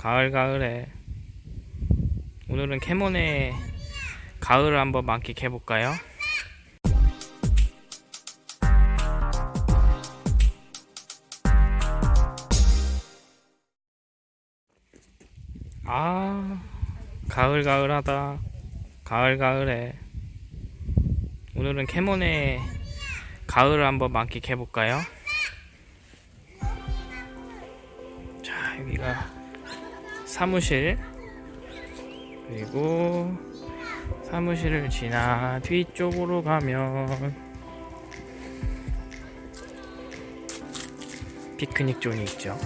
가을 가을해 오늘은 캐몬의 가을을 한번 만끽해 볼까요? 아 가을 가을하다 가을 가을해 오늘은 캐몬의 가을을 한번 만끽해 볼까요? 자 여기가 사무실. 그리고 사무실을 지나 뒤쪽으로 가면 피크닉 존이 있죠.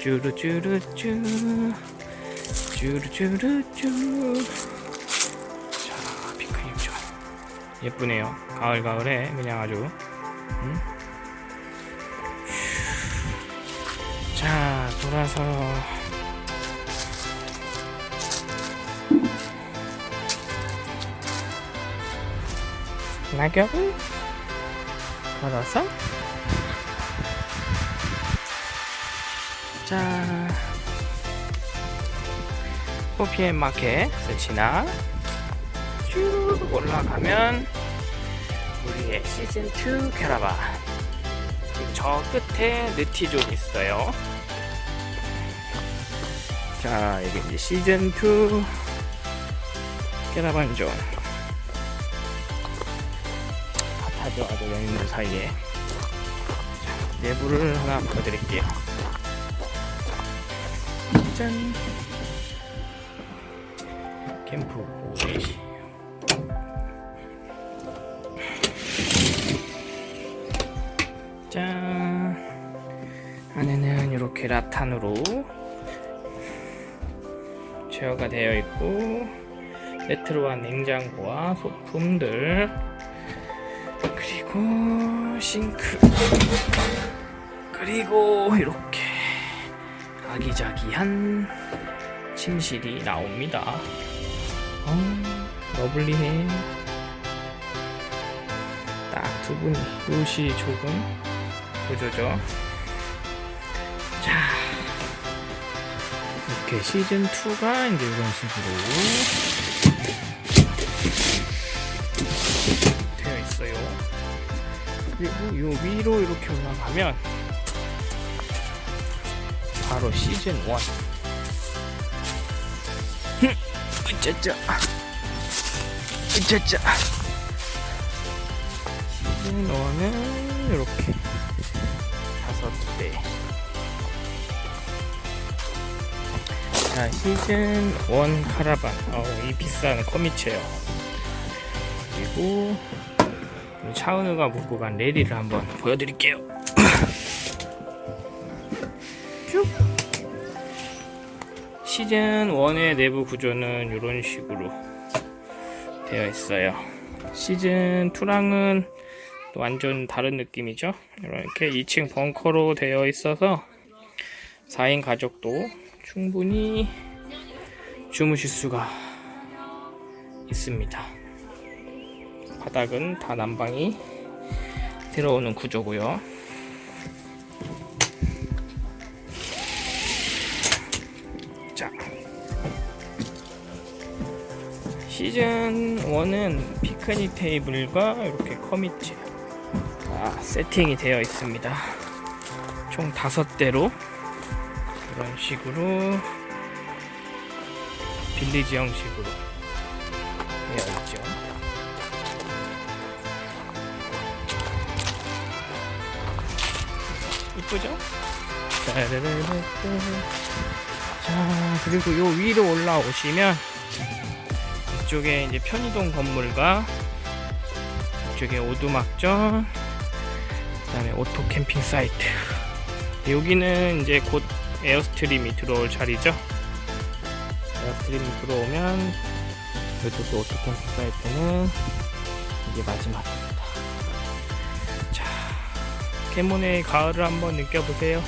쭈루쭈루쭈 쭈루쭈루쭈. 자 피크닉 존. 예쁘네요. 가을 가을에 그냥 아주. 음? 자 돌아서 낙엽을 걸어서. 자 호피앤 마켓을 지나 쭉 올라가면 우리의 시즌2 캐라반 저 끝에 느티존이 있어요. 자 이게 이제 시즌2 캐라반 존 아주 연인들 사이에 자, 내부를 하나 보여드릴게요. 짠! 캠프 오레지 짠! 안에는 이렇게 라탄으로 제어가 되어 있고 레트로한 냉장고와 소품들 그리고 싱크. 그리고 이렇게 아기자기한 침실이 나옵니다. 어, lovely해. 딱 두 분이 요시 조금 구조죠? 자 이렇게 시즌2가 이제 이런 식으로 그리고 요 위로 이렇게 올라가면 바로 시즌 1 으짜짜 으짜짜 시즌 1은 이렇게 다섯 대 자, 시즌 1 카라반. 어, 이 비싼 커미체요. 그리고 차은우가 묶고 간 레디를 한번 보여드릴게요. 쭉. 시즌 1의 내부 구조는 이런 식으로 되어 있어요. 시즌 2랑은 또 완전 다른 느낌이죠. 이렇게 2층 벙커로 되어 있어서 4인 가족도 충분히 주무실 수가 있습니다. 바닥은 다 난방이 들어오는 구조고요. 자, 시즌 1은 피크닉 테이블과 이렇게 커미치 아, 세팅이 되어 있습니다. 총 다섯 대로 이런 식으로 빌리지 형식으로 되어 있죠. 이쁘죠? 자, 그리고 요 위로 올라오시면 이쪽에 이제 편의동 건물과 이쪽에 오두막존, 그다음에 오토 캠핑 사이트. 여기는 이제 곧 Airstream이 들어올 자리죠. Airstream이 들어오면 이쪽 오토 캠핑 사이트는 이게 마지막 캐몬의 가을을 한번 느껴보세요.